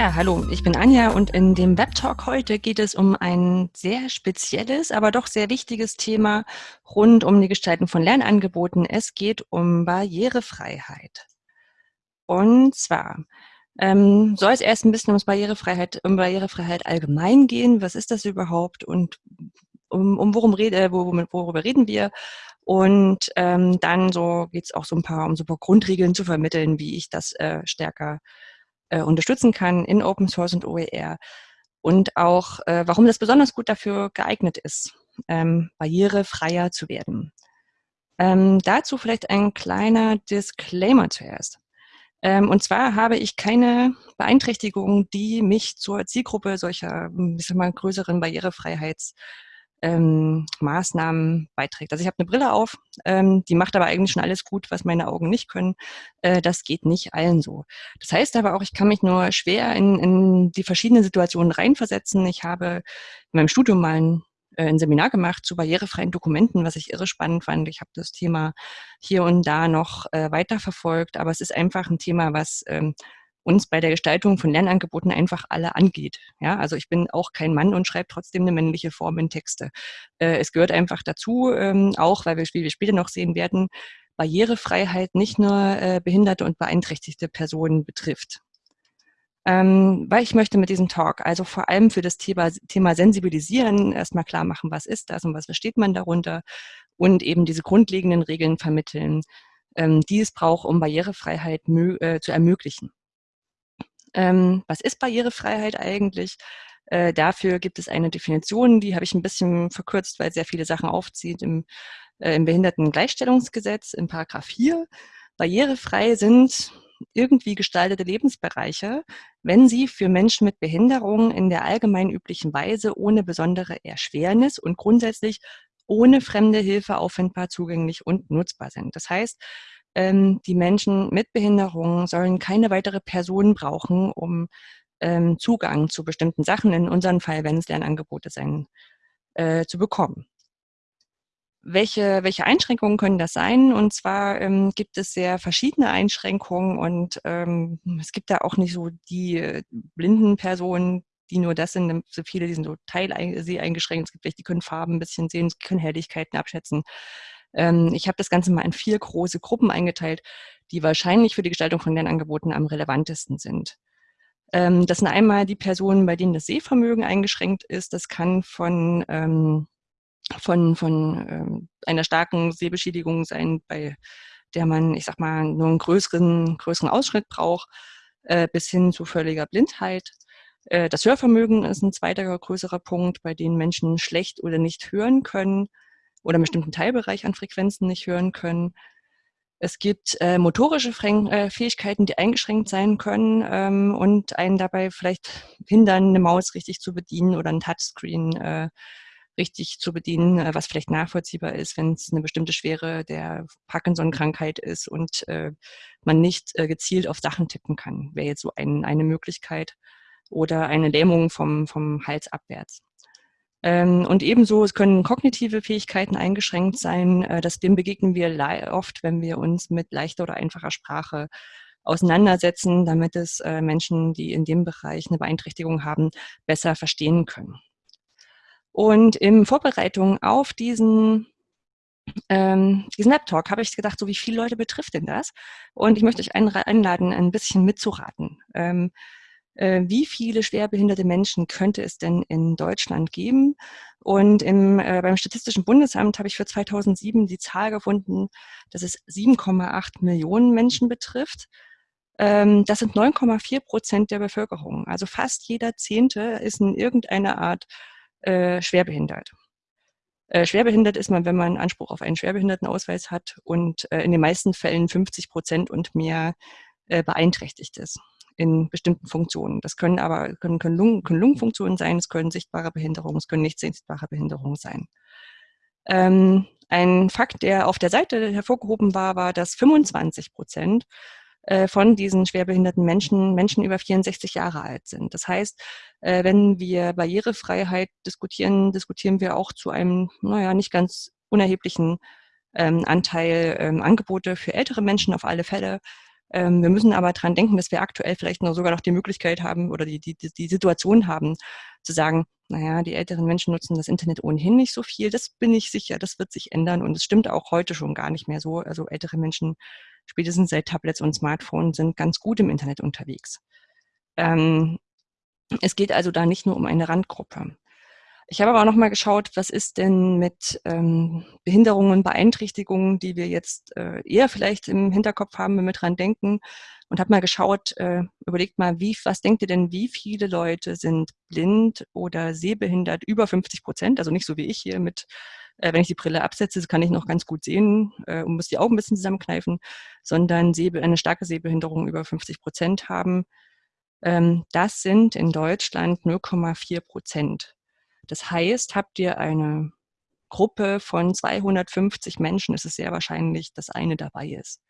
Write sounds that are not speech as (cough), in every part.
Ja, hallo, ich bin Anja und in dem Webtalk heute geht es um ein sehr spezielles, aber doch sehr wichtiges Thema rund um die Gestaltung von Lernangeboten. Es geht um Barrierefreiheit. Und zwar ähm, soll es erst ein bisschen ums Barrierefreiheit, um Barrierefreiheit allgemein gehen. Was ist das überhaupt und um, um worum rede, äh, worüber reden wir? Und ähm, dann so geht es auch so ein paar, um so ein paar Grundregeln zu vermitteln, wie ich das äh, stärker äh, unterstützen kann in Open Source und OER. Und auch, äh, warum das besonders gut dafür geeignet ist, ähm, barrierefreier zu werden. Ähm, dazu vielleicht ein kleiner Disclaimer zuerst. Ähm, und zwar habe ich keine Beeinträchtigung, die mich zur Zielgruppe solcher, ich sag mal, größeren Barrierefreiheits- ähm, Maßnahmen beiträgt. Also ich habe eine Brille auf, ähm, die macht aber eigentlich schon alles gut, was meine Augen nicht können. Äh, das geht nicht allen so. Das heißt aber auch, ich kann mich nur schwer in, in die verschiedenen Situationen reinversetzen. Ich habe in meinem Studium mal ein, äh, ein Seminar gemacht zu barrierefreien Dokumenten, was ich irre spannend fand. Ich habe das Thema hier und da noch äh, weiterverfolgt, aber es ist einfach ein Thema, was ähm, uns bei der Gestaltung von Lernangeboten einfach alle angeht. Ja, also ich bin auch kein Mann und schreibe trotzdem eine männliche Form in Texte. Äh, es gehört einfach dazu, ähm, auch weil wir, wie wir später noch sehen werden, Barrierefreiheit nicht nur äh, behinderte und beeinträchtigte Personen betrifft. Ähm, weil ich möchte mit diesem Talk also vor allem für das Thema, Thema Sensibilisieren erstmal klar machen, was ist das und was versteht man darunter und eben diese grundlegenden Regeln vermitteln, ähm, die es braucht, um Barrierefreiheit äh, zu ermöglichen. Ähm, was ist Barrierefreiheit eigentlich? Äh, dafür gibt es eine Definition, die habe ich ein bisschen verkürzt, weil sehr viele Sachen aufzieht im, äh, im Behindertengleichstellungsgesetz in Paragraph 4. Barrierefrei sind irgendwie gestaltete Lebensbereiche, wenn sie für Menschen mit Behinderung in der allgemein üblichen Weise ohne besondere Erschwernis und grundsätzlich ohne fremde Hilfe auffindbar, zugänglich und nutzbar sind. Das heißt, ähm, die Menschen mit Behinderungen sollen keine weitere Person brauchen, um ähm, Zugang zu bestimmten Sachen, in unserem Fall, wenn es Lernangebote sein, äh, zu bekommen. Welche, welche Einschränkungen können das sein? Und zwar ähm, gibt es sehr verschiedene Einschränkungen und ähm, es gibt da auch nicht so die äh, blinden Personen, die nur das sind. So viele, die sind so teileingeschränkt. Es gibt welche, die können Farben ein bisschen sehen, können Helligkeiten abschätzen. Ähm, ich habe das Ganze mal in vier große Gruppen eingeteilt, die wahrscheinlich für die Gestaltung von Lernangeboten am relevantesten sind. Ähm, das sind einmal die Personen, bei denen das Sehvermögen eingeschränkt ist. Das kann von, ähm, von, von ähm, einer starken Sehbeschädigung sein, bei der man, ich sag mal, nur einen größeren, größeren Ausschnitt braucht, äh, bis hin zu völliger Blindheit. Äh, das Hörvermögen ist ein zweiter größerer Punkt, bei denen Menschen schlecht oder nicht hören können oder einen bestimmten Teilbereich an Frequenzen nicht hören können. Es gibt äh, motorische äh, Fähigkeiten, die eingeschränkt sein können ähm, und einen dabei vielleicht hindern, eine Maus richtig zu bedienen oder ein Touchscreen äh, richtig zu bedienen, äh, was vielleicht nachvollziehbar ist, wenn es eine bestimmte Schwere der Parkinson-Krankheit ist und äh, man nicht äh, gezielt auf Sachen tippen kann. Wäre jetzt so ein, eine Möglichkeit. Oder eine Lähmung vom, vom Hals abwärts. Ähm, und ebenso, es können kognitive Fähigkeiten eingeschränkt sein. Äh, das, dem begegnen wir oft, wenn wir uns mit leichter oder einfacher Sprache auseinandersetzen, damit es äh, Menschen, die in dem Bereich eine Beeinträchtigung haben, besser verstehen können. Und in Vorbereitung auf diesen ähm, diesen Web-Talk habe ich gedacht, so wie viele Leute betrifft denn das? Und ich möchte euch einladen, ein bisschen mitzuraten. Ähm, äh, wie viele schwerbehinderte Menschen könnte es denn in Deutschland geben? Und im, äh, beim Statistischen Bundesamt habe ich für 2007 die Zahl gefunden, dass es 7,8 Millionen Menschen betrifft. Ähm, das sind 9,4 Prozent der Bevölkerung. Also fast jeder Zehnte ist in irgendeiner Art äh, schwerbehindert. Äh, schwerbehindert ist man, wenn man Anspruch auf einen Schwerbehindertenausweis hat und äh, in den meisten Fällen 50 Prozent und mehr äh, beeinträchtigt ist in bestimmten Funktionen. Das können aber können, können, Lungen, können Lungenfunktionen sein, es können sichtbare Behinderungen, es können nicht sichtbare Behinderungen sein. Ähm, ein Fakt, der auf der Seite hervorgehoben war, war, dass 25 Prozent äh, von diesen schwerbehinderten Menschen Menschen über 64 Jahre alt sind. Das heißt, äh, wenn wir Barrierefreiheit diskutieren, diskutieren wir auch zu einem, naja, nicht ganz unerheblichen ähm, Anteil ähm, Angebote für ältere Menschen auf alle Fälle, Ähm, wir müssen aber dran denken, dass wir aktuell vielleicht noch sogar noch die Möglichkeit haben oder die, die, die Situation haben, zu sagen, naja, die älteren Menschen nutzen das Internet ohnehin nicht so viel. Das bin ich sicher, das wird sich ändern und es stimmt auch heute schon gar nicht mehr so. Also ältere Menschen, spätestens seit Tablets und Smartphones, sind ganz gut im Internet unterwegs. Ähm, es geht also da nicht nur um eine Randgruppe. Ich habe aber auch noch mal geschaut, was ist denn mit ähm, Behinderungen Beeinträchtigungen, die wir jetzt äh, eher vielleicht im Hinterkopf haben, wenn wir dran denken. Und habe mal geschaut, äh, überlegt mal, wie, was denkt ihr denn, wie viele Leute sind blind oder sehbehindert über 50 Prozent? Also nicht so wie ich hier mit, äh, wenn ich die Brille absetze, kann ich noch ganz gut sehen äh, und muss die Augen ein bisschen zusammenkneifen, sondern Sehbe eine starke Sehbehinderung über 50 Prozent haben. Ähm, das sind in Deutschland 0,4 Prozent. Das heißt, habt ihr eine Gruppe von 250 Menschen, ist es sehr wahrscheinlich, dass eine dabei ist.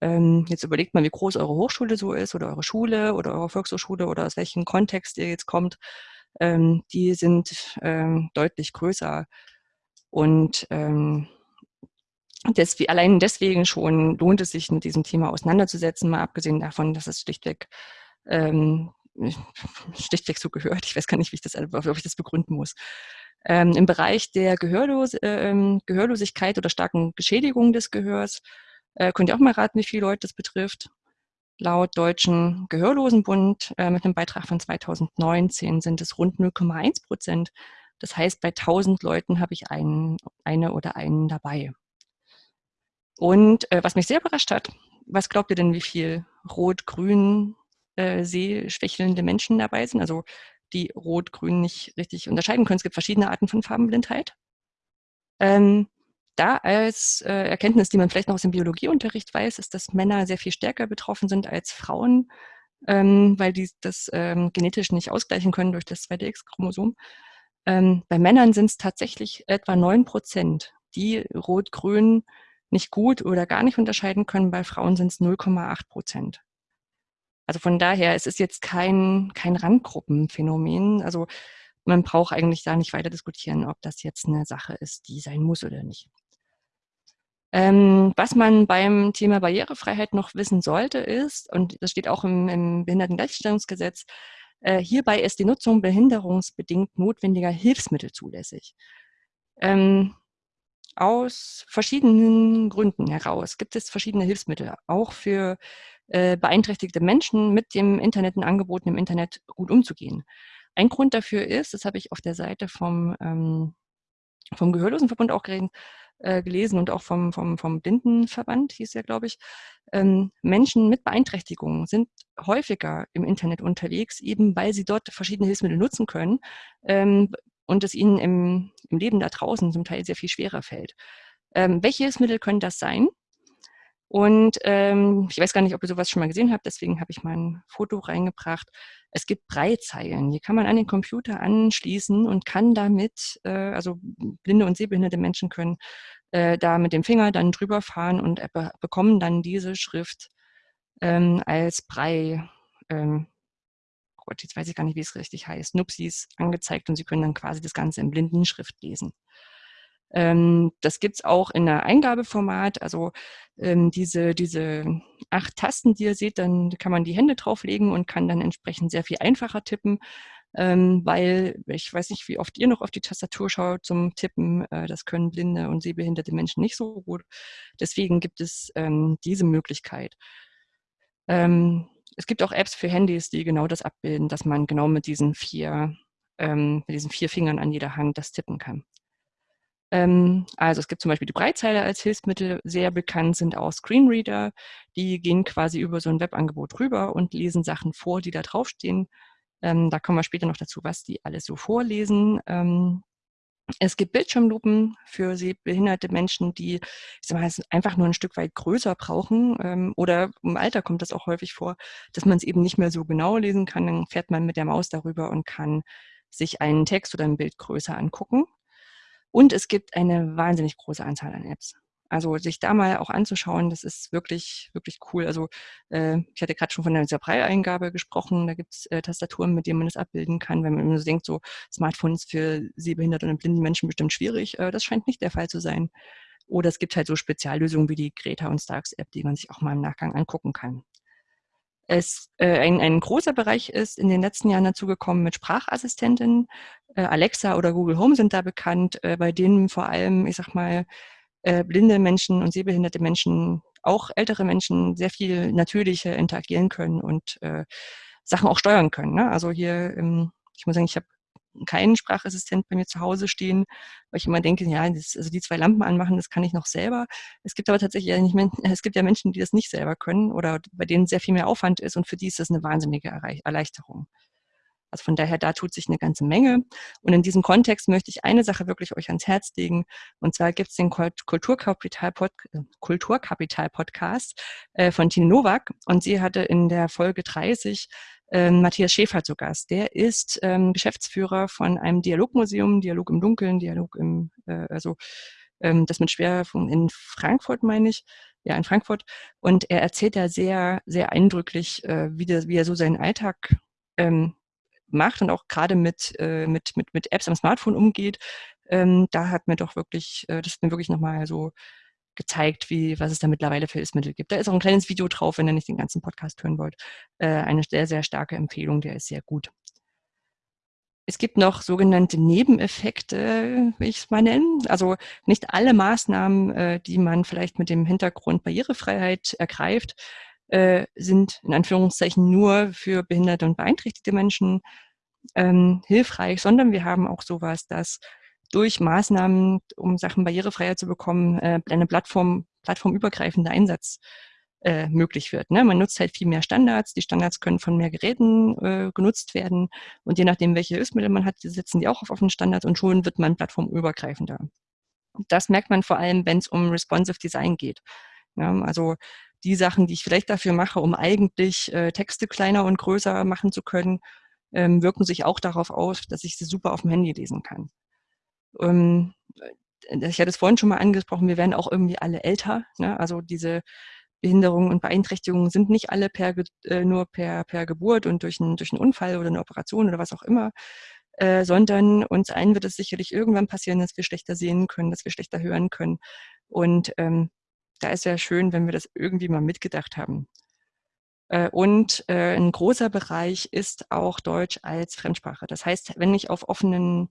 Ähm, jetzt überlegt mal, wie groß eure Hochschule so ist oder eure Schule oder eure Volkshochschule oder aus welchem Kontext ihr jetzt kommt. Ähm, die sind ähm, deutlich größer. Und allein deswegen schon lohnt es sich, mit diesem Thema auseinanderzusetzen, mal abgesehen davon, dass es schlichtweg schlichtweg so gehört. Ich weiß gar nicht, wie ich das, ob ich das begründen muss. Ähm, Im Bereich der Gehörlos äh, Gehörlosigkeit oder starken Geschädigung des Gehörs äh, könnt ihr auch mal raten, wie viele Leute das betrifft. Laut Deutschen Gehörlosenbund äh, mit einem Beitrag von 2019 sind es rund 0,1 Prozent. Das heißt, bei 1000 Leuten habe ich einen, eine oder einen dabei. Und äh, was mich sehr überrascht hat, was glaubt ihr denn, wie viel Rot-Grün äh, sehschwächelnde Menschen dabei sind, also die Rot-Grün nicht richtig unterscheiden können. Es gibt verschiedene Arten von Farbenblindheit. Ähm, da als äh, Erkenntnis, die man vielleicht noch aus dem Biologieunterricht weiß, ist, dass Männer sehr viel stärker betroffen sind als Frauen, ähm, weil die das ähm, genetisch nicht ausgleichen können durch das zweite X-Chromosom. Ähm, bei Männern sind es tatsächlich etwa 9 Prozent, die Rot-Grün nicht gut oder gar nicht unterscheiden können. Bei Frauen sind es 0,8 Prozent. Also von daher, es ist jetzt kein, kein Randgruppenphänomen. Also man braucht eigentlich da nicht weiter diskutieren, ob das jetzt eine Sache ist, die sein muss oder nicht. Ähm, was man beim Thema Barrierefreiheit noch wissen sollte, ist, und das steht auch im, im Behindertengleichstellungsgesetz, äh, hierbei ist die Nutzung behinderungsbedingt notwendiger Hilfsmittel zulässig. Ähm, aus verschiedenen Gründen heraus gibt es verschiedene Hilfsmittel, auch für äh, beeinträchtigte Menschen mit dem Internet und Angeboten im Internet gut umzugehen. Ein Grund dafür ist, das habe ich auf der Seite vom, ähm, vom Gehörlosenverbund auch geredet, äh, gelesen und auch vom, vom, vom Blindenverband, hieß ja, glaube ich, ähm, Menschen mit Beeinträchtigungen sind häufiger im Internet unterwegs, eben weil sie dort verschiedene Hilfsmittel nutzen können ähm, und es ihnen im, im Leben da draußen zum Teil sehr viel schwerer fällt. Ähm, welche Hilfsmittel können das sein? Und ähm, ich weiß gar nicht, ob ihr sowas schon mal gesehen habt, deswegen habe ich mal ein Foto reingebracht. Es gibt Breitzeilen, die kann man an den Computer anschließen und kann damit, äh, also blinde und sehbehinderte Menschen können äh, da mit dem Finger dann drüber fahren und be bekommen dann diese Schrift ähm, als Brei, ähm, Gott, jetzt weiß ich gar nicht, wie es richtig heißt, Nupsis angezeigt und sie können dann quasi das Ganze in Blindenschrift lesen. Ähm, das gibt's auch in der Eingabeformat. Also ähm, diese, diese acht Tasten, die ihr seht, dann kann man die Hände drauflegen und kann dann entsprechend sehr viel einfacher tippen. Ähm, weil ich weiß nicht, wie oft ihr noch auf die Tastatur schaut zum Tippen. Äh, das können blinde und sehbehinderte Menschen nicht so gut. Deswegen gibt es ähm, diese Möglichkeit. Ähm, es gibt auch Apps für Handys, die genau das abbilden, dass man genau mit diesen vier, ähm, mit diesen vier Fingern an jeder Hand das tippen kann. Ähm, also es gibt zum Beispiel die Breitzeile als Hilfsmittel, sehr bekannt sind auch Screenreader, die gehen quasi über so ein Webangebot rüber und lesen Sachen vor, die da draufstehen. Ähm, da kommen wir später noch dazu, was die alles so vorlesen. Ähm, es gibt Bildschirmlupen für behinderte Menschen, die ich sag mal, einfach nur ein Stück weit größer brauchen. Ähm, oder im Alter kommt das auch häufig vor, dass man es eben nicht mehr so genau lesen kann. Dann fährt man mit der Maus darüber und kann sich einen Text oder ein Bild größer angucken. Und es gibt eine wahnsinnig große Anzahl an Apps. Also sich da mal auch anzuschauen, das ist wirklich, wirklich cool. Also äh, ich hatte gerade schon von der Brei-Eingabe gesprochen, da gibt es äh, Tastaturen, mit denen man das abbilden kann. Wenn man so denkt, so Smartphones für sehbehinderte und blinde Menschen bestimmt schwierig, äh, das scheint nicht der Fall zu sein. Oder es gibt halt so Speziallösungen wie die Greta und Starks App, die man sich auch mal im Nachgang angucken kann. Es, äh, ein, ein großer Bereich ist in den letzten Jahren dazugekommen mit Sprachassistentinnen. Äh, Alexa oder Google Home sind da bekannt, äh, bei denen vor allem, ich sag mal, äh, blinde Menschen und sehbehinderte Menschen, auch ältere Menschen sehr viel natürlicher interagieren können und äh, Sachen auch steuern können. Ne? Also hier, ähm, ich muss sagen, ich habe keinen Sprachassistent bei mir zu Hause stehen, weil ich immer denke, ja, das, also die zwei Lampen anmachen, das kann ich noch selber. Es gibt aber tatsächlich ja nicht, (laughs) es gibt ja Menschen, die das nicht selber können oder bei denen sehr viel mehr Aufwand ist und für die ist das eine wahnsinnige Erleichterung. Also von daher, da tut sich eine ganze Menge. Und in diesem Kontext möchte ich eine Sache wirklich euch ans Herz legen. Und zwar gibt es den Kulturkapital-Podcast Kulturkapital äh, von Tine Nowak. Und sie hatte in der Folge 30 ähm, Matthias Schäfer zu Gast. Der ist ähm, Geschäftsführer von einem Dialogmuseum, Dialog im Dunkeln, Dialog im, äh, also ähm, das mit Schwerpunkt in Frankfurt, meine ich, ja, in Frankfurt. Und er erzählt da sehr, sehr eindrücklich, äh, wie, wie er so seinen Alltag ähm, macht und auch gerade mit, äh, mit, mit, mit Apps am Smartphone umgeht. Ähm, da hat mir doch wirklich, äh, das ist mir wirklich nochmal so gezeigt, wie, was es da mittlerweile für Hilfsmittel gibt. Da ist auch ein kleines Video drauf, wenn ihr nicht den ganzen Podcast hören wollt. Äh, eine sehr, sehr starke Empfehlung, der ist sehr gut. Es gibt noch sogenannte Nebeneffekte, will ich es mal nennen. Also nicht alle Maßnahmen, äh, die man vielleicht mit dem Hintergrund Barrierefreiheit ergreift, äh, sind in Anführungszeichen nur für behinderte und beeinträchtigte Menschen ähm, hilfreich, sondern wir haben auch sowas, dass durch Maßnahmen, um Sachen barrierefreier zu bekommen, äh, eine Plattform, plattformübergreifender Einsatz äh, möglich wird. Ne? Man nutzt halt viel mehr Standards. Die Standards können von mehr Geräten äh, genutzt werden. Und je nachdem, welche Hilfsmittel man hat, setzen die auch auf offenen Standards und schon wird man plattformübergreifender. Das merkt man vor allem, wenn es um responsive Design geht. Ja, also die Sachen, die ich vielleicht dafür mache, um eigentlich äh, Texte kleiner und größer machen zu können, ähm, wirken sich auch darauf aus, dass ich sie super auf dem Handy lesen kann. Ähm, äh, ich hatte es vorhin schon mal angesprochen, wir werden auch irgendwie alle älter. Ne? Also diese Behinderungen und Beeinträchtigungen sind nicht alle per, äh, nur per, per Geburt und durch, ein, durch einen Unfall oder eine Operation oder was auch immer, äh, sondern uns allen wird es sicherlich irgendwann passieren, dass wir schlechter sehen können, dass wir schlechter hören können. Und ähm, da ist ja schön, wenn wir das irgendwie mal mitgedacht haben. Äh, und äh, ein großer Bereich ist auch Deutsch als Fremdsprache. Das heißt, wenn ich auf offenen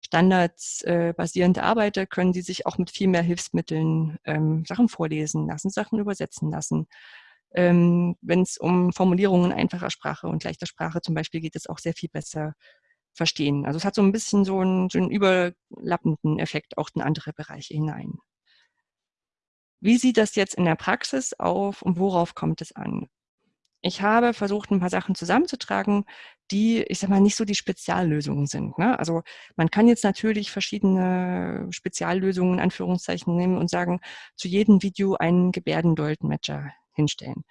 Standards äh, basierend arbeite, können Sie sich auch mit viel mehr Hilfsmitteln ähm, Sachen vorlesen lassen, Sachen übersetzen lassen. Ähm, Wenn es um Formulierungen einfacher Sprache und leichter Sprache zum Beispiel geht, es auch sehr viel besser verstehen. Also es hat so ein bisschen so einen, so einen überlappenden Effekt auch in andere Bereiche hinein. Wie sieht das jetzt in der Praxis auf und worauf kommt es an? Ich habe versucht, ein paar Sachen zusammenzutragen, die, ich sag mal, nicht so die Speziallösungen sind. Ne? Also man kann jetzt natürlich verschiedene Speziallösungen in Anführungszeichen nehmen und sagen, zu jedem Video einen Gebärdendolmetscher hinstellen.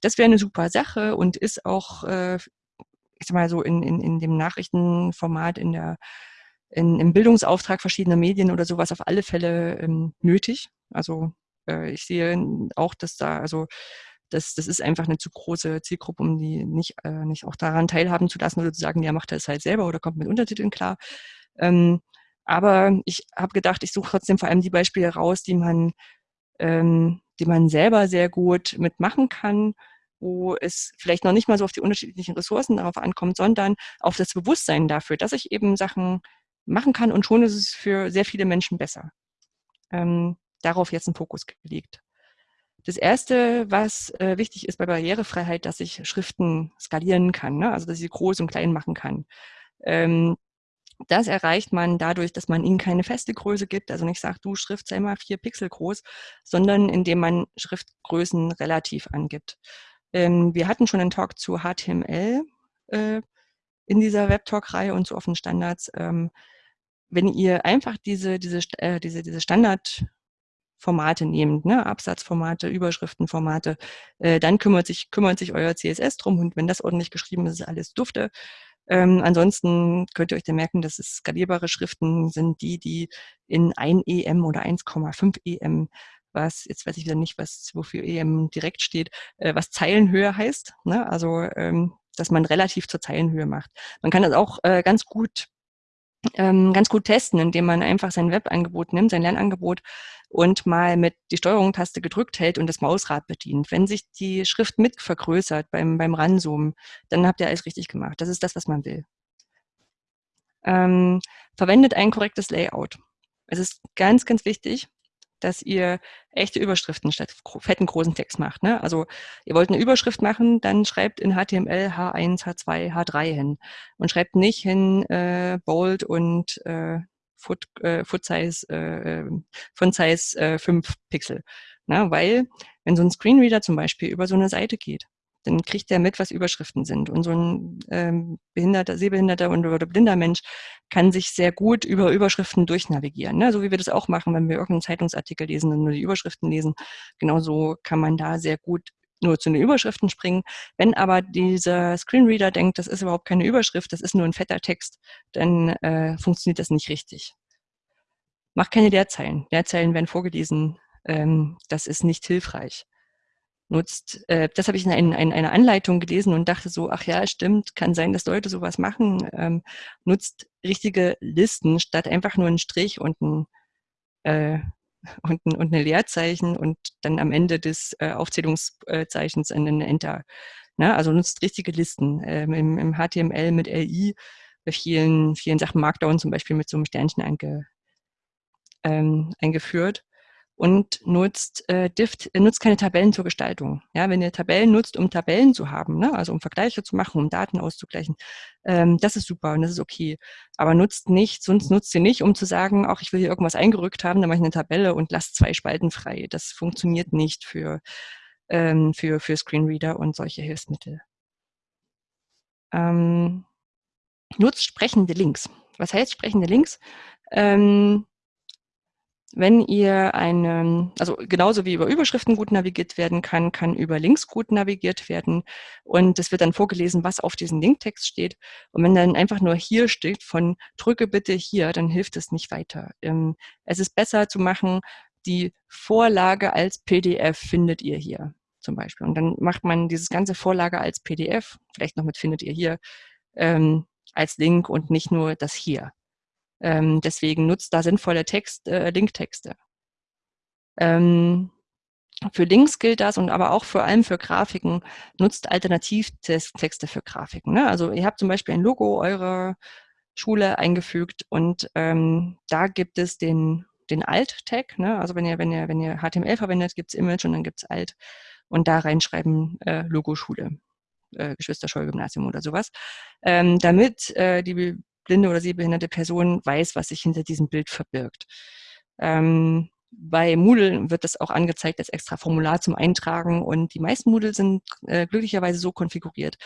Das wäre eine super Sache und ist auch, äh, ich sag mal so, in, in, in dem Nachrichtenformat, in der, in, im Bildungsauftrag verschiedener Medien oder sowas auf alle Fälle ähm, nötig. Also äh, ich sehe auch, dass da, also das, das ist einfach eine zu große Zielgruppe, um die nicht, äh, nicht auch daran teilhaben zu lassen oder zu sagen, ja, macht es halt selber oder kommt mit Untertiteln klar. Ähm, aber ich habe gedacht, ich suche trotzdem vor allem die Beispiele raus, die man, ähm, die man selber sehr gut mitmachen kann, wo es vielleicht noch nicht mal so auf die unterschiedlichen Ressourcen darauf ankommt, sondern auf das Bewusstsein dafür, dass ich eben Sachen machen kann und schon ist es für sehr viele Menschen besser. Ähm, darauf jetzt ein Fokus gelegt. Das Erste, was äh, wichtig ist bei Barrierefreiheit, dass ich Schriften skalieren kann, ne? also dass ich sie groß und klein machen kann. Ähm, das erreicht man dadurch, dass man ihnen keine feste Größe gibt, also nicht sagt, du Schrift sei mal vier Pixel groß, sondern indem man Schriftgrößen relativ angibt. Ähm, wir hatten schon einen Talk zu HTML äh, in dieser Webtalk-Reihe und zu offenen Standards. Ähm, wenn ihr einfach diese, diese, äh, diese, diese Standard Formate nehmt, ne? Absatzformate, Überschriftenformate, äh, dann kümmert sich, kümmert sich euer CSS drum und wenn das ordentlich geschrieben ist, ist alles dufte. Ähm, ansonsten könnt ihr euch dann merken, dass es skalierbare Schriften sind die, die in 1 EM oder 1,5 EM, was, jetzt weiß ich wieder nicht, was wofür EM direkt steht, äh, was Zeilenhöhe heißt. Ne? Also, ähm, dass man relativ zur Zeilenhöhe macht. Man kann das auch äh, ganz gut ähm, ganz gut testen, indem man einfach sein Webangebot nimmt, sein Lernangebot und mal mit die Steuerung-Taste gedrückt hält und das Mausrad bedient. Wenn sich die Schrift mit vergrößert beim, beim Ranzoomen, dann habt ihr alles richtig gemacht. Das ist das, was man will. Ähm, verwendet ein korrektes Layout. Es ist ganz, ganz wichtig, dass ihr echte Überschriften statt fetten großen Text macht. Ne? Also ihr wollt eine Überschrift machen, dann schreibt in HTML H1, H2, H3 hin und schreibt nicht hin äh, Bold und äh, Foot, äh, Foot Size, äh, von Size äh, 5 Pixel. Ne? Weil wenn so ein Screenreader zum Beispiel über so eine Seite geht, dann kriegt er mit, was Überschriften sind. Und so ein ähm, behinderter, sehbehinderter und, oder blinder Mensch kann sich sehr gut über Überschriften durchnavigieren. Ne? So wie wir das auch machen, wenn wir irgendeinen Zeitungsartikel lesen und nur die Überschriften lesen. Genauso kann man da sehr gut nur zu den Überschriften springen. Wenn aber dieser Screenreader denkt, das ist überhaupt keine Überschrift, das ist nur ein fetter Text, dann äh, funktioniert das nicht richtig. Mach keine Leerzeilen. Leerzeilen werden vorgelesen. Ähm, das ist nicht hilfreich nutzt. Äh, das habe ich in, ein, in, einer Anleitung gelesen und dachte so, ach ja, stimmt, kann sein, dass Leute sowas machen. Ähm, nutzt richtige Listen statt einfach nur einen Strich und ein, äh, (laughs) und, ein, und eine Leerzeichen und dann am Ende des äh, Aufzählungszeichens ein Enter. Na, also nutzt richtige Listen. Ähm, im, im, HTML mit LI bei vielen, vielen Sachen Markdown zum Beispiel mit so einem Sternchen einge, ähm, eingeführt und nutzt, äh, Dift, äh, nutzt keine Tabellen zur Gestaltung. Ja, wenn ihr Tabellen nutzt, um Tabellen zu haben, ne, also um Vergleiche zu machen, um Daten auszugleichen, ähm, das ist super und das ist okay. Aber nutzt nicht, sonst nutzt ihr nicht, um zu sagen, auch ich will hier irgendwas eingerückt haben, dann mache ich eine Tabelle und lasst zwei Spalten frei. Das funktioniert nicht für, ähm, für, für Screenreader und solche Hilfsmittel. Ähm, nutzt sprechende Links. Was heißt sprechende Links? Ähm, wenn ihr eine, also genauso wie über Überschriften gut navigiert werden kann, kann über Links gut navigiert werden. Und es wird dann vorgelesen, was auf diesem Linktext steht. Und wenn dann einfach nur hier steht von drücke bitte hier, dann hilft es nicht weiter. Ähm, es ist besser zu machen, die Vorlage als PDF findet ihr hier zum Beispiel. Und dann macht man dieses ganze Vorlage als PDF, vielleicht noch mit findet ihr hier, ähm, als Link und nicht nur das hier. Ähm, deswegen nutzt da sinnvolle Text, äh, Linktexte. Ähm, für Links gilt das und aber auch vor allem für Grafiken nutzt Alternativtexte für Grafiken. Ne? Also ihr habt zum Beispiel ein Logo eurer Schule eingefügt und ähm, da gibt es den, den Alt-Tag. Ne? Also wenn ihr, wenn ihr, wenn ihr HTML verwendet, gibt es Image und dann gibt es Alt und da reinschreiben äh, Logo Schule, äh, Geschwister-Scholl-Gymnasium oder sowas, ähm, damit äh, die blinde oder sehbehinderte Person weiß, was sich hinter diesem Bild verbirgt. Ähm, bei Moodle wird das auch angezeigt als extra Formular zum Eintragen und die meisten Moodle sind äh, glücklicherweise so konfiguriert,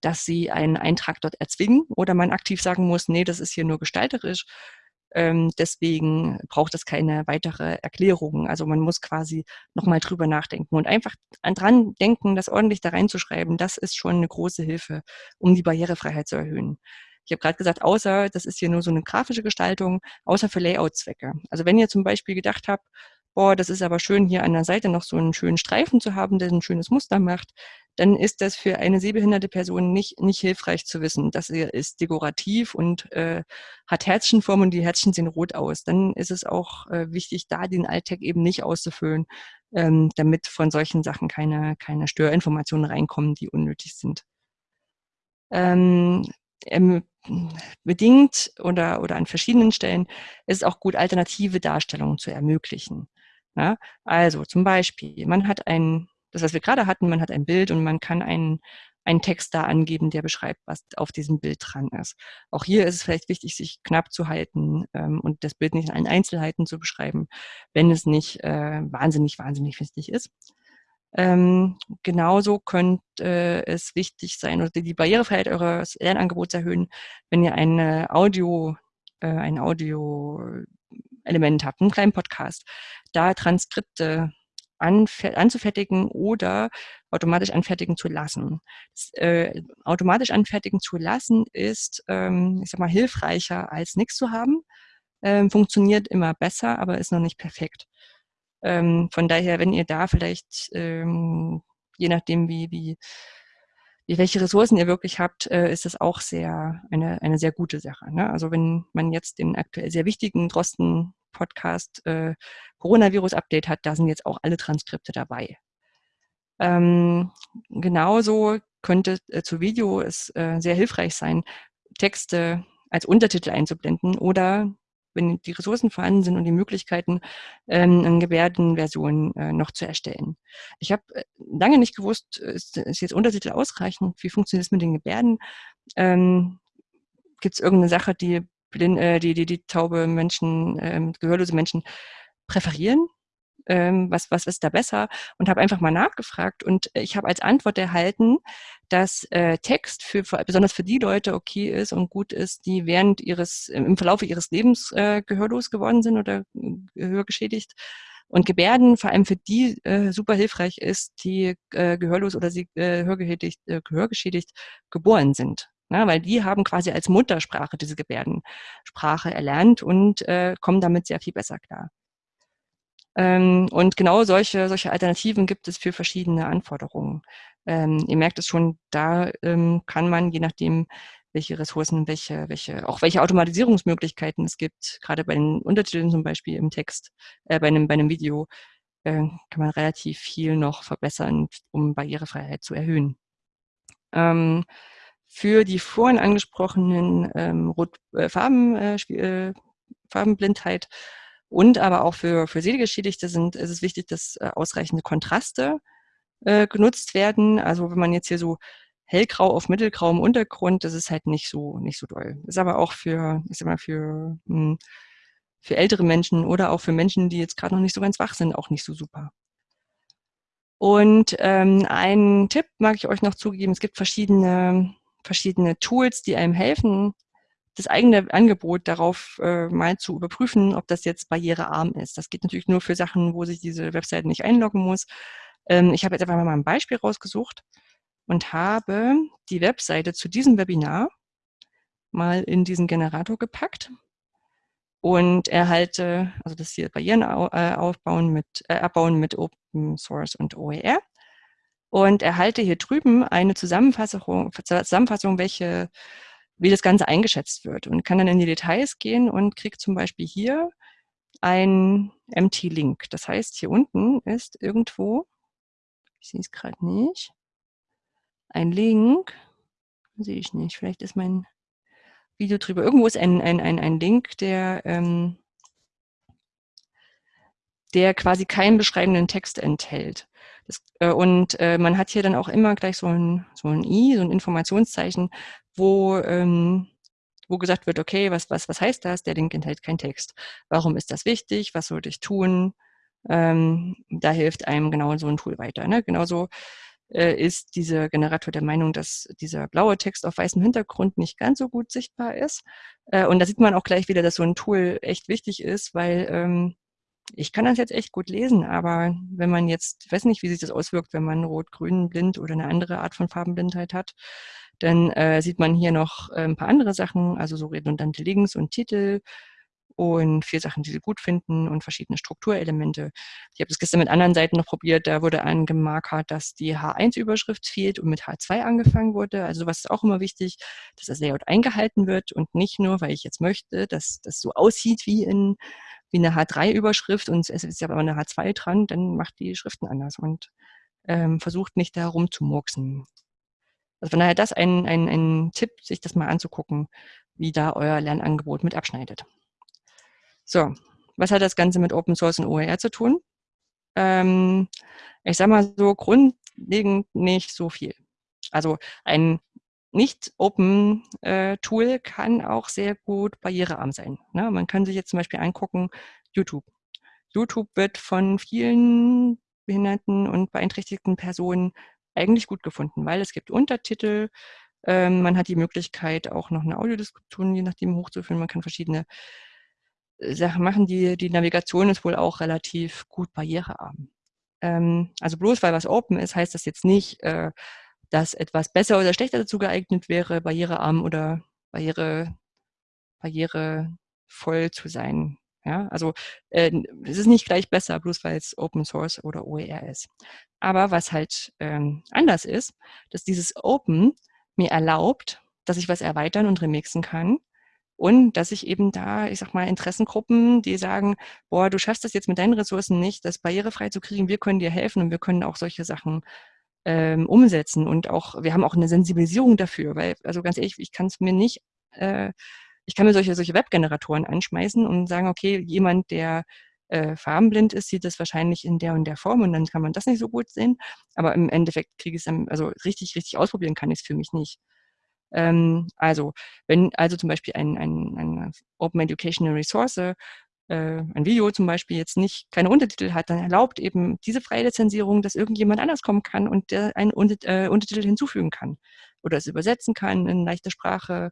dass sie einen Eintrag dort erzwingen oder man aktiv sagen muss, nee, das ist hier nur gestalterisch. Ähm, deswegen braucht es keine weitere Erklärung. Also man muss quasi nochmal drüber nachdenken und einfach dran denken, das ordentlich da reinzuschreiben. Das ist schon eine große Hilfe, um die Barrierefreiheit zu erhöhen. Ich habe gerade gesagt, außer, das ist hier nur so eine grafische Gestaltung, außer für Layout-Zwecke. Also wenn ihr zum Beispiel gedacht habt, boah, das ist aber schön, hier an der Seite noch so einen schönen Streifen zu haben, der ein schönes Muster macht, dann ist das für eine sehbehinderte Person nicht, nicht hilfreich zu wissen. Das ist dekorativ und äh, hat Herzchenform und die Herzchen sehen rot aus. Dann ist es auch äh, wichtig, da den Alltag eben nicht auszufüllen, ähm, damit von solchen Sachen keine, keine Störinformationen reinkommen, die unnötig sind. Ähm, ähm, bedingt oder, oder an verschiedenen Stellen ist es auch gut, alternative Darstellungen zu ermöglichen. Ja? Also zum Beispiel, man hat ein, das was wir gerade hatten, man hat ein Bild und man kann einen, einen Text da angeben, der beschreibt, was auf diesem Bild dran ist. Auch hier ist es vielleicht wichtig, sich knapp zu halten ähm, und das Bild nicht in allen Einzelheiten zu beschreiben, wenn es nicht äh, wahnsinnig, wahnsinnig wichtig ist. Ähm, genauso könnte äh, es wichtig sein, oder die Barrierefreiheit eures Lernangebots erhöhen, wenn ihr eine Audio, äh, ein Audio-Element habt, einen kleinen Podcast, da Transkripte anzufertigen oder automatisch anfertigen zu lassen. Das, äh, automatisch anfertigen zu lassen ist, ähm, ich sag mal, hilfreicher als nichts zu haben. Ähm, funktioniert immer besser, aber ist noch nicht perfekt. Ähm, von daher, wenn ihr da vielleicht, ähm, je nachdem, wie, wie, welche Ressourcen ihr wirklich habt, äh, ist das auch sehr eine, eine sehr gute Sache. Ne? Also wenn man jetzt den aktuell sehr wichtigen Drosten-Podcast äh, Coronavirus-Update hat, da sind jetzt auch alle Transkripte dabei. Ähm, genauso könnte äh, zu Video es äh, sehr hilfreich sein, Texte als Untertitel einzublenden oder wenn die Ressourcen vorhanden sind und die Möglichkeiten, ähm, eine Gebärdenversion äh, noch zu erstellen. Ich habe äh, lange nicht gewusst, ist, ist jetzt Untertitel ausreichend? Wie funktioniert es mit den Gebärden? Ähm, Gibt es irgendeine Sache, die, blind, äh, die, die, die taube Menschen, ähm, gehörlose Menschen präferieren? Ähm, was, was ist da besser und habe einfach mal nachgefragt und ich habe als Antwort erhalten, dass äh, Text für, für besonders für die Leute okay ist und gut ist, die während ihres im Verlauf ihres Lebens äh, gehörlos geworden sind oder gehörgeschädigt und Gebärden vor allem für die äh, super hilfreich ist, die äh, gehörlos oder sie äh, hörgeschädigt, äh, gehörgeschädigt geboren sind. Na, weil die haben quasi als Muttersprache diese Gebärdensprache erlernt und äh, kommen damit sehr viel besser klar. Ähm, und genau solche, solche Alternativen gibt es für verschiedene Anforderungen. Ähm, ihr merkt es schon, da ähm, kann man, je nachdem, welche Ressourcen, welche, welche, auch welche Automatisierungsmöglichkeiten es gibt, gerade bei den Untertiteln zum Beispiel im Text, äh, bei, einem, bei einem Video, äh, kann man relativ viel noch verbessern, um Barrierefreiheit zu erhöhen. Ähm, für die vorhin angesprochenen ähm, Rot, äh, Farben, äh, äh Farbenblindheit und aber auch für, für Sehgeschädigte sind, ist es wichtig, dass äh, ausreichende Kontraste äh, genutzt werden. Also wenn man jetzt hier so hellgrau auf mittelgrauem Untergrund, das ist halt nicht so, nicht so doll. Ist aber auch für, ich sag mal, für, mh, hm, für ältere Menschen oder auch für Menschen, die jetzt gerade noch nicht so ganz wach sind, auch nicht so super. Und ähm, einen Tipp mag ich euch noch zugeben. Es gibt verschiedene, verschiedene Tools, die einem helfen, das eigene Angebot darauf äh, mal zu überprüfen, ob das jetzt barrierearm ist. Das geht natürlich nur für Sachen, wo sich diese Webseite nicht einloggen muss. Ähm, ich habe jetzt einfach mal ein Beispiel rausgesucht und habe die Webseite zu diesem Webinar mal in diesen Generator gepackt und erhalte, also das hier Barrieren äh, aufbauen mit, äh, abbauen mit Open Source und OER und erhalte hier drüben eine Zusammenfassung, Zusammenfassung welche wie das Ganze eingeschätzt wird und kann dann in die Details gehen und kriegt zum Beispiel hier ein Empty Link. Das heißt, hier unten ist irgendwo, ich sehe es gerade nicht, ein Link, sehe ich nicht, vielleicht ist mein Video drüber, irgendwo ist ein, ein, ein, ein Link, der, ähm, der quasi keinen beschreibenden Text enthält. Das, äh, und äh, man hat hier dann auch immer gleich so ein, so ein I, so ein Informationszeichen, wo, ähm, wo gesagt wird, okay, was, was, was heißt das? Der Link enthält keinen Text. Warum ist das wichtig? Was sollte ich tun? Ähm, da hilft einem genau so ein Tool weiter. Ne? Genauso äh, ist dieser Generator der Meinung, dass dieser blaue Text auf weißem Hintergrund nicht ganz so gut sichtbar ist. Äh, und da sieht man auch gleich wieder, dass so ein Tool echt wichtig ist, weil ähm, ich kann das jetzt echt gut lesen, aber wenn man jetzt, ich weiß nicht, wie sich das auswirkt, wenn man rot-grün blind oder eine andere Art von Farbenblindheit hat, dann äh, sieht man hier noch äh, ein paar andere Sachen, also so redundante Links und Titel und vier Sachen, die sie gut finden und verschiedene Strukturelemente. Ich habe das gestern mit anderen Seiten noch probiert, da wurde angemarkert, dass die H1-Überschrift fehlt und mit H2 angefangen wurde. Also sowas ist auch immer wichtig, dass das Layout eingehalten wird und nicht nur, weil ich jetzt möchte, dass das so aussieht wie in wie eine H3-Überschrift und es ist ja aber eine H2 dran, dann macht die Schriften anders und ähm, versucht nicht da rumzumurksen. Also von daher das ein, ein, ein Tipp, sich das mal anzugucken, wie da euer Lernangebot mit abschneidet. So, was hat das Ganze mit Open Source und OER zu tun? Ähm, ich sage mal so grundlegend nicht so viel. Also ein nicht-Open-Tool äh, kann auch sehr gut barrierearm sein. Ne? Man kann sich jetzt zum Beispiel angucken, YouTube. YouTube wird von vielen behinderten und beeinträchtigten Personen eigentlich gut gefunden, weil es gibt Untertitel, ähm, man hat die Möglichkeit, auch noch eine Audiodiskussion je nachdem hochzuführen. Man kann verschiedene äh, Sachen machen. Die, die Navigation ist wohl auch relativ gut barrierearm. Ähm, also bloß weil was open ist, heißt das jetzt nicht, äh, dass etwas besser oder schlechter dazu geeignet wäre, barrierearm oder barriere, barrierevoll zu sein. Ja, also äh, es ist nicht gleich besser, bloß weil es Open Source oder OER ist. Aber was halt ähm, anders ist, dass dieses Open mir erlaubt, dass ich was erweitern und remixen kann und dass ich eben da, ich sag mal, Interessengruppen, die sagen, boah, du schaffst das jetzt mit deinen Ressourcen nicht, das barrierefrei zu kriegen, wir können dir helfen und wir können auch solche Sachen ähm, umsetzen. Und auch, wir haben auch eine Sensibilisierung dafür, weil, also ganz ehrlich, ich kann es mir nicht, äh, ich kann mir solche, solche Webgeneratoren anschmeißen und sagen, okay, jemand, der äh, farbenblind ist, sieht das wahrscheinlich in der und der Form und dann kann man das nicht so gut sehen. Aber im Endeffekt kriege ich es also richtig, richtig ausprobieren kann ich es für mich nicht. Ähm, also, wenn also zum Beispiel ein, ein, eine Open Educational Resource, äh, ein Video zum Beispiel jetzt nicht keine Untertitel hat, dann erlaubt eben diese freie Lizenzierung, dass irgendjemand anders kommen kann und der einen äh, Untertitel hinzufügen kann oder es übersetzen kann in leichter Sprache.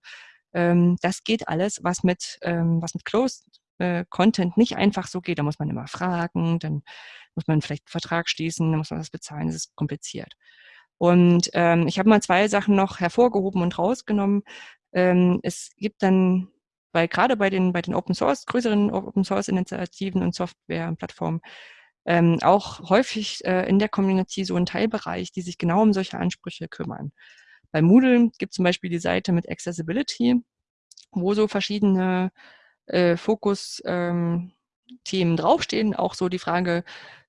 Ähm, das geht alles, was mit, ähm, was mit Closed äh, Content nicht einfach so geht. Da muss man immer fragen, dann muss man vielleicht einen Vertrag schließen, dann muss man was bezahlen, das ist kompliziert. Und ähm, ich habe mal zwei Sachen noch hervorgehoben und rausgenommen. Ähm, es gibt dann, weil gerade bei den, bei den Open Source, größeren Open Source Initiativen und Software und Plattformen, ähm, auch häufig äh, in der Community so einen Teilbereich, die sich genau um solche Ansprüche kümmern. Bei Moodle gibt es zum Beispiel die Seite mit Accessibility, wo so verschiedene äh, Fokus-Themen ähm, draufstehen. Auch so die Frage,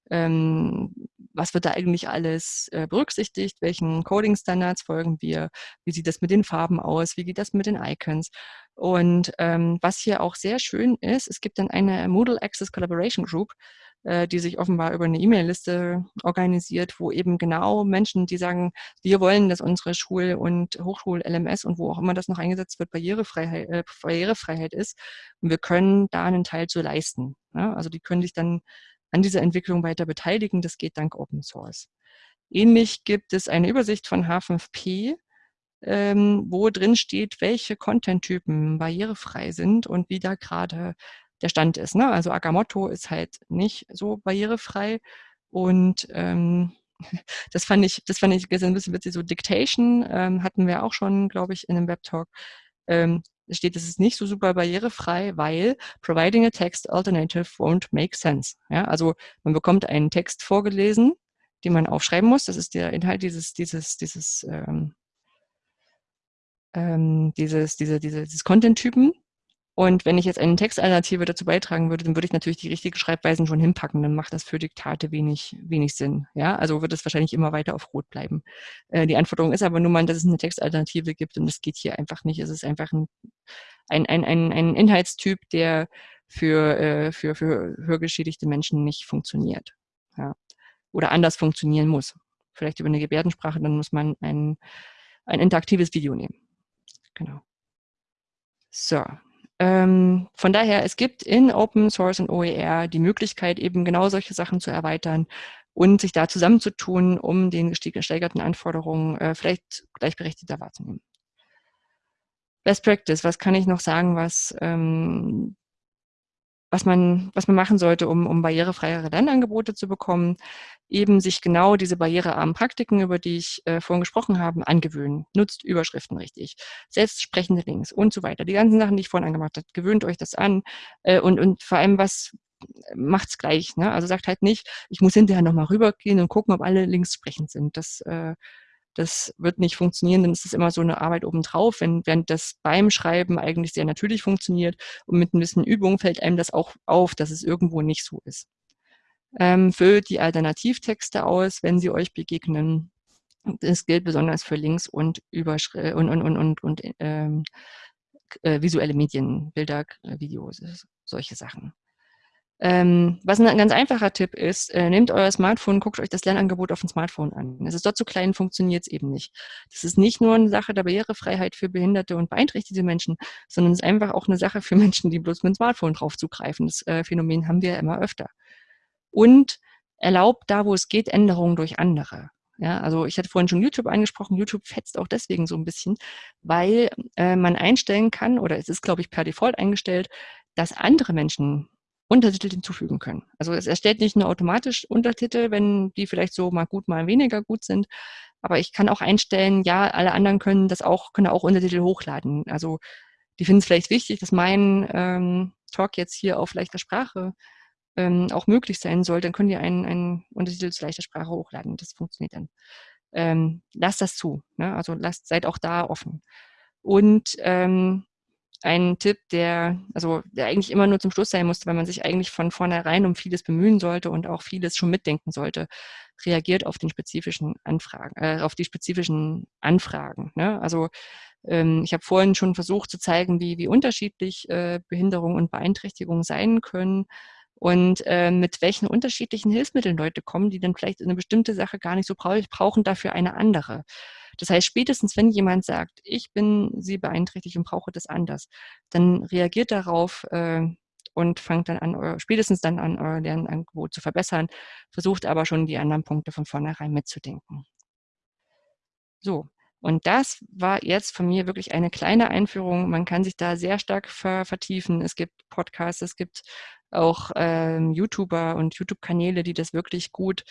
was wird da eigentlich alles äh, berücksichtigt, welchen Coding-Standards folgen wir, wie sieht das mit den Farben aus, wie geht das mit den Icons. Und ähm, was hier auch sehr schön ist, es gibt dann eine Moodle Access Collaboration Group, äh, die sich offenbar über eine E-Mail-Liste organisiert, wo eben genau Menschen, die sagen, wir wollen, dass unsere Schul- und Hochschul-LMS und wo auch immer das noch eingesetzt wird, Barrierefreiheit, äh, Barrierefreiheit ist. Und wir können da einen Teil zu leisten. Ja? Also die können sich dann an dieser Entwicklung weiter beteiligen. Das geht dank Open Source. Ähnlich gibt es eine Übersicht von H5P, ähm, wo drin steht, welche Content-Typen barrierefrei sind und wie da gerade der Stand ist. Ne? Also Agamotto ist halt nicht so barrierefrei und ähm, (laughs) das fand ich, das fand ich ein bisschen witzig. So Dictation ähm, hatten wir auch schon, glaube ich, in einem Webtalk. Ähm, steht, es ist nicht so super barrierefrei, weil providing a text alternative won't make sense. Ja, also man bekommt einen Text vorgelesen, den man aufschreiben muss. Das ist der Inhalt dieses, dieses, dieses, ähm, ähm, dieses, diese, diese, dieses Content-Typen. Und wenn ich jetzt eine Textalternative dazu beitragen würde, dann würde ich natürlich die richtige Schreibweisen schon hinpacken. Dann macht das für Diktate wenig, wenig Sinn. Ja, also wird es wahrscheinlich immer weiter auf Rot bleiben. Äh, die Anforderung ist aber nur mal, dass es eine Textalternative gibt und das geht hier einfach nicht. Es ist einfach ein, ein, ein, ein, ein Inhaltstyp, der für, äh, für, für hörgeschädigte Menschen nicht funktioniert. Ja. Oder anders funktionieren muss. Vielleicht über eine Gebärdensprache, dann muss man ein, ein interaktives Video nehmen. Genau. So, ähm, von daher, es gibt in Open Source und OER die Möglichkeit, eben genau solche Sachen zu erweitern und sich da zusammenzutun, um den gesteigerten Anforderungen äh, vielleicht gleichberechtigter wahrzunehmen. Best Practice, was kann ich noch sagen, was ähm, was man, was man machen sollte, um, um barrierefreiere Lernangebote zu bekommen, eben sich genau diese barrierearmen Praktiken, über die ich äh, vorhin gesprochen habe, angewöhnen. Nutzt Überschriften richtig, selbstsprechende Links und so weiter. Die ganzen Sachen, die ich vorhin angemacht habe, gewöhnt euch das an äh, und, und vor allem was macht's gleich. Ne? Also sagt halt nicht, ich muss hinterher nochmal rübergehen und gucken, ob alle Links sprechend sind. Das äh, das wird nicht funktionieren, dann ist es immer so eine Arbeit obendrauf, wenn, während das beim Schreiben eigentlich sehr natürlich funktioniert und mit ein bisschen Übung fällt einem das auch auf, dass es irgendwo nicht so ist. Ähm, füllt die Alternativtexte aus, wenn sie euch begegnen. Das gilt besonders für Links und, Überschri und, und, und, und, und ähm, äh, visuelle Medien, Bilder, Videos, solche Sachen. Ähm, was ein ganz einfacher Tipp ist, äh, nehmt euer Smartphone, guckt euch das Lernangebot auf dem Smartphone an. Es ist dort zu klein, funktioniert es eben nicht. Das ist nicht nur eine Sache der Barrierefreiheit für behinderte und beeinträchtigte Menschen, sondern es ist einfach auch eine Sache für Menschen, die bloß mit dem Smartphone drauf zugreifen. Das äh, Phänomen haben wir ja immer öfter. Und erlaubt da, wo es geht, Änderungen durch andere. Ja, also ich hatte vorhin schon YouTube angesprochen. YouTube fetzt auch deswegen so ein bisschen, weil äh, man einstellen kann, oder es ist, glaube ich, per Default eingestellt, dass andere Menschen Untertitel hinzufügen können. Also es erstellt nicht nur automatisch Untertitel, wenn die vielleicht so mal gut, mal weniger gut sind, aber ich kann auch einstellen, ja, alle anderen können das auch, können auch Untertitel hochladen. Also die finden es vielleicht wichtig, dass mein, ähm, Talk jetzt hier auf leichter Sprache ähm, auch möglich sein soll, dann könnt ihr einen, einen Untertitel zu leichter Sprache hochladen. Das funktioniert dann. Ähm, lasst das zu. Ne? Also lasst, seid auch da offen. Und ähm, ein Tipp, der, also der eigentlich immer nur zum Schluss sein musste, weil man sich eigentlich von vornherein um vieles bemühen sollte und auch vieles schon mitdenken sollte, reagiert auf den spezifischen Anfragen, äh, auf die spezifischen Anfragen. Ne? Also ähm, ich habe vorhin schon versucht zu zeigen, wie, wie unterschiedlich äh, Behinderung und Beeinträchtigung sein können und äh, mit welchen unterschiedlichen Hilfsmitteln Leute kommen, die dann vielleicht eine bestimmte Sache gar nicht so brauchen, dafür eine andere. Das heißt, spätestens wenn jemand sagt, ich bin sie beeinträchtigt und brauche das anders, dann reagiert darauf äh, und fangt dann an, spätestens dann an, euer Lernangebot zu verbessern, versucht aber schon die anderen Punkte von vornherein mitzudenken. So, und das war jetzt von mir wirklich eine kleine Einführung. Man kann sich da sehr stark ver vertiefen. Es gibt Podcasts, es gibt auch ähm, YouTuber und YouTube-Kanäle, die das wirklich gut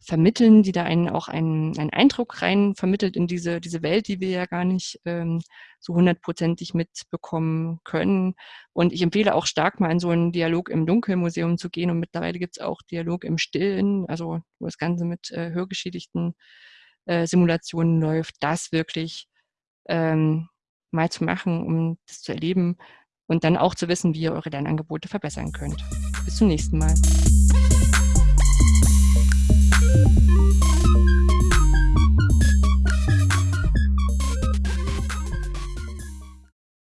vermitteln, die da einen auch einen, einen Eindruck rein vermittelt in diese, diese Welt, die wir ja gar nicht ähm, so hundertprozentig mitbekommen können. Und ich empfehle auch stark mal in so einen Dialog im Dunkelmuseum zu gehen. Und mittlerweile gibt es auch Dialog im Stillen, also wo das Ganze mit äh, hörgeschädigten äh, Simulationen läuft, das wirklich ähm, mal zu machen, um das zu erleben und dann auch zu wissen, wie ihr eure Lernangebote verbessern könnt. Bis zum nächsten Mal.